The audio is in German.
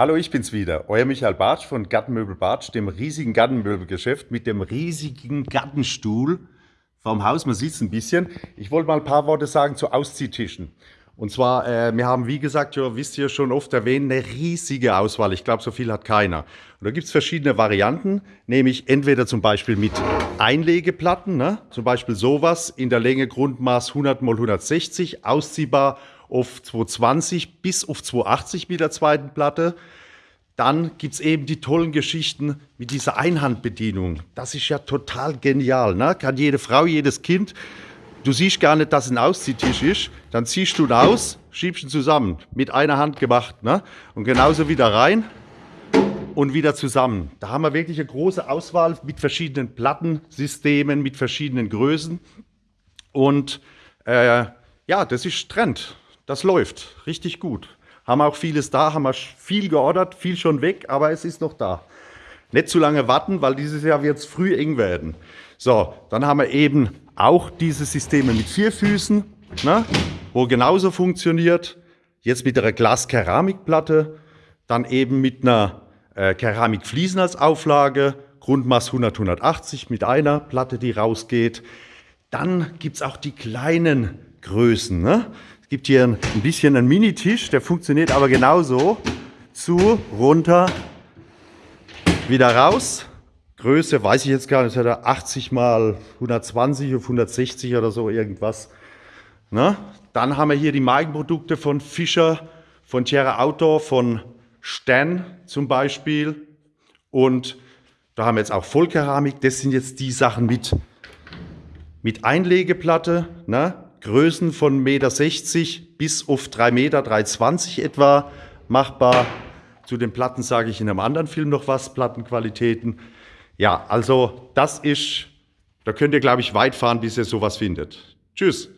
Hallo, ich bin's wieder, euer Michael Bartsch von Gartenmöbel Bartsch, dem riesigen Gartenmöbelgeschäft mit dem riesigen Gartenstuhl vom Haus. Man sieht's ein bisschen. Ich wollte mal ein paar Worte sagen zu Ausziehtischen. Und zwar, äh, wir haben, wie gesagt, ja, wisst ihr schon oft erwähnt, eine riesige Auswahl. Ich glaube, so viel hat keiner. Und da gibt's verschiedene Varianten, nämlich entweder zum Beispiel mit Einlegeplatten, ne? zum Beispiel sowas in der Länge Grundmaß 100 x 160, ausziehbar auf 220 bis auf 280 mit der zweiten Platte. Dann gibt es eben die tollen Geschichten mit dieser Einhandbedienung. Das ist ja total genial. Ne? Kann jede Frau, jedes Kind. Du siehst gar nicht, dass ein Ausziehtisch ist. Dann ziehst du ihn aus, schiebst ihn zusammen. Mit einer Hand gemacht. Ne? Und genauso wieder rein und wieder zusammen. Da haben wir wirklich eine große Auswahl mit verschiedenen Plattensystemen, mit verschiedenen Größen. Und äh, ja, das ist Trend. Das läuft richtig gut. Haben auch vieles da, haben wir viel geordert, viel schon weg, aber es ist noch da. Nicht zu lange warten, weil dieses Jahr wird es früh eng werden. So, dann haben wir eben auch diese Systeme mit vier Füßen, ne, wo genauso funktioniert. Jetzt mit einer Glas-Keramikplatte, dann eben mit einer äh, Keramikfliesen als Auflage, Grundmaß 100, 180 mit einer Platte, die rausgeht. Dann gibt es auch die kleinen Größen. Ne? Gibt hier ein, bisschen einen Mini-Tisch, der funktioniert aber genauso. Zu, runter, wieder raus. Größe weiß ich jetzt gar nicht, hat er 80 mal 120 auf 160 oder so irgendwas. Ne? Dann haben wir hier die Markenprodukte von Fischer, von Tierra Outdoor, von Stan zum Beispiel. Und da haben wir jetzt auch Vollkeramik. Das sind jetzt die Sachen mit, mit Einlegeplatte. Ne? Größen von 1,60 Meter bis auf 3 Meter, 3,20 etwa machbar. Zu den Platten sage ich in einem anderen Film noch was, Plattenqualitäten. Ja, also das ist, da könnt ihr, glaube ich, weit fahren, bis ihr sowas findet. Tschüss.